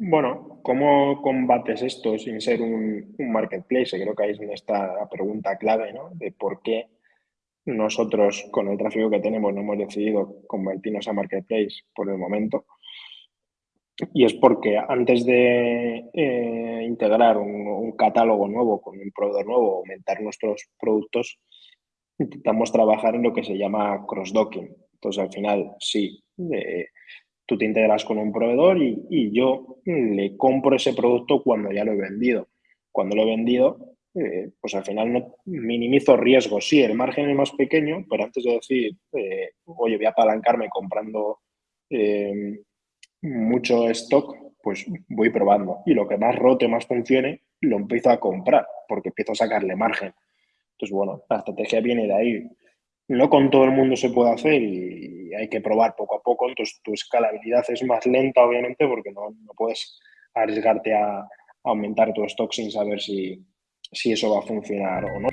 Bueno, ¿cómo combates esto sin ser un, marketplace? Creo que ahí es donde está la pregunta clave, ¿no? De por qué nosotros, con el tráfico que tenemos, no hemos decidido convertirnos a marketplace por el momento. Y es porque antes de eh, integrar un, catálogo nuevo con un proveedor nuevo, aumentar nuestros productos, intentamos trabajar en lo que se llama cross-docking. Entonces, al final, sí, eh, tú te integras con un proveedor y, yo le compro ese producto cuando ya lo he vendido. Cuando lo he vendido, eh, pues al final no minimizo riesgos. Sí, el margen es más pequeño, pero antes de decir, eh, oye, voy a apalancarme comprando eh, mucho stock, pues voy probando. Y lo que más rote, más funcione, lo empiezo a comprar, porque empiezo a sacarle margen. Entonces, bueno, la estrategia viene de ahí no con todo el mundo se puede hacer y hay que probar poco a poco, entonces tu escalabilidad es más lenta, obviamente, porque no, puedes arriesgarte a, aumentar tu stock sin saber si, si eso va a funcionar o no.